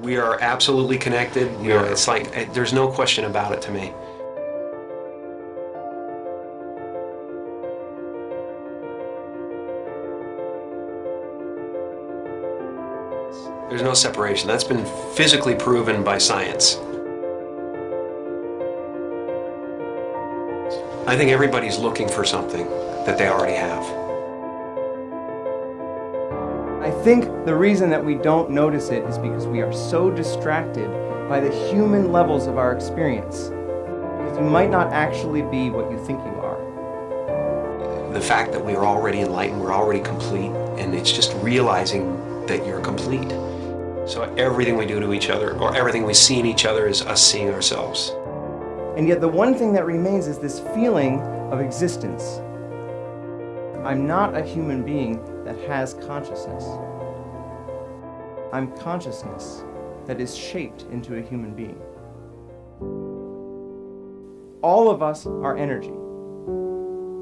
We are absolutely connected. We are, it's like, there's no question about it to me. There's no separation. That's been physically proven by science. I think everybody's looking for something that they already have. I think the reason that we don't notice it is because we are so distracted by the human levels of our experience. Because you might not actually be what you think you are. The fact that we are already enlightened, we're already complete, and it's just realizing that you're complete. So everything we do to each other, or everything we see in each other is us seeing ourselves. And yet the one thing that remains is this feeling of existence. I'm not a human being that has consciousness. I'm consciousness that is shaped into a human being. All of us are energy.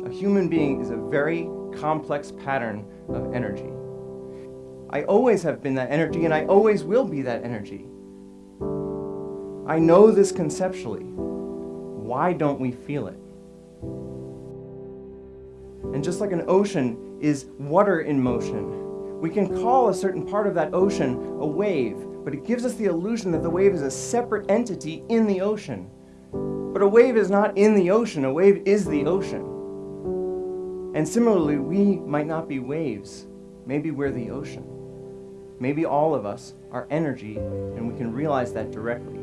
A human being is a very complex pattern of energy. I always have been that energy and I always will be that energy. I know this conceptually. Why don't we feel it? And just like an ocean is water in motion, we can call a certain part of that ocean a wave, but it gives us the illusion that the wave is a separate entity in the ocean. But a wave is not in the ocean, a wave is the ocean. And similarly, we might not be waves, maybe we're the ocean. Maybe all of us are energy and we can realize that directly.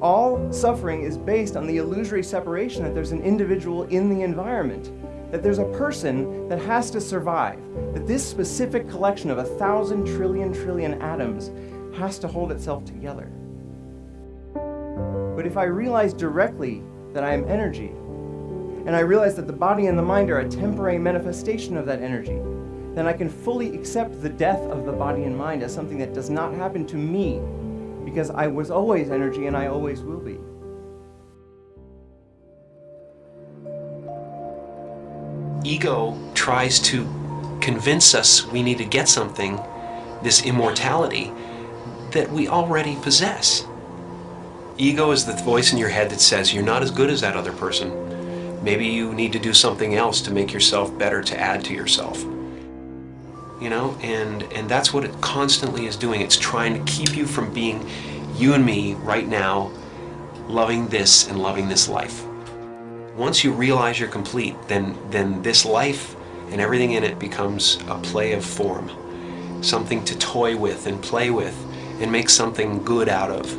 All suffering is based on the illusory separation that there's an individual in the environment, that there's a person that has to survive, that this specific collection of a thousand trillion trillion atoms has to hold itself together. But if I realize directly that I am energy, and I realize that the body and the mind are a temporary manifestation of that energy, then I can fully accept the death of the body and mind as something that does not happen to me because I was always energy and I always will be. Ego tries to convince us we need to get something, this immortality, that we already possess. Ego is the voice in your head that says you're not as good as that other person. Maybe you need to do something else to make yourself better to add to yourself you know, and, and that's what it constantly is doing. It's trying to keep you from being you and me right now, loving this and loving this life. Once you realize you're complete, then, then this life and everything in it becomes a play of form, something to toy with and play with and make something good out of.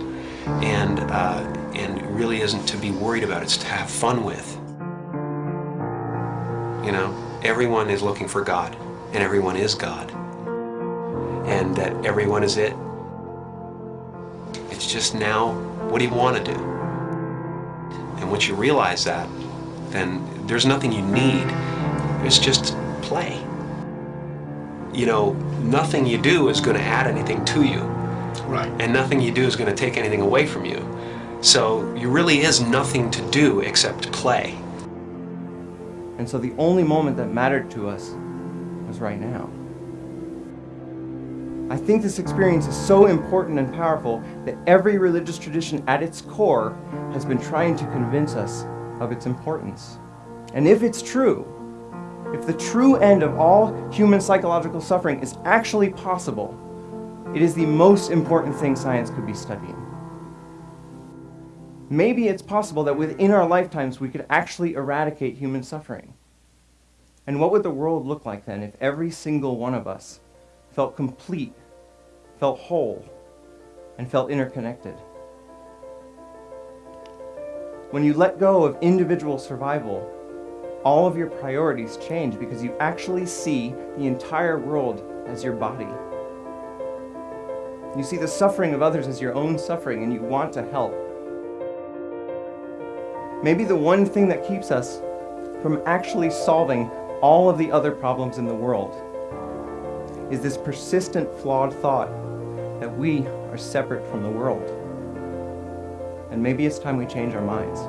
And, uh, and really isn't to be worried about, it's to have fun with. You know, everyone is looking for God and everyone is God and that everyone is it. It's just now, what do you want to do? And once you realize that, then there's nothing you need. It's just play. You know, nothing you do is going to add anything to you. Right. And nothing you do is going to take anything away from you. So there really is nothing to do except play. And so the only moment that mattered to us was right now. I think this experience is so important and powerful that every religious tradition at its core has been trying to convince us of its importance. And if it's true, if the true end of all human psychological suffering is actually possible, it is the most important thing science could be studying. Maybe it's possible that within our lifetimes we could actually eradicate human suffering. And what would the world look like then if every single one of us felt complete, felt whole, and felt interconnected? When you let go of individual survival, all of your priorities change because you actually see the entire world as your body. You see the suffering of others as your own suffering and you want to help. Maybe the one thing that keeps us from actually solving all of the other problems in the world is this persistent flawed thought that we are separate from the world. And maybe it's time we change our minds.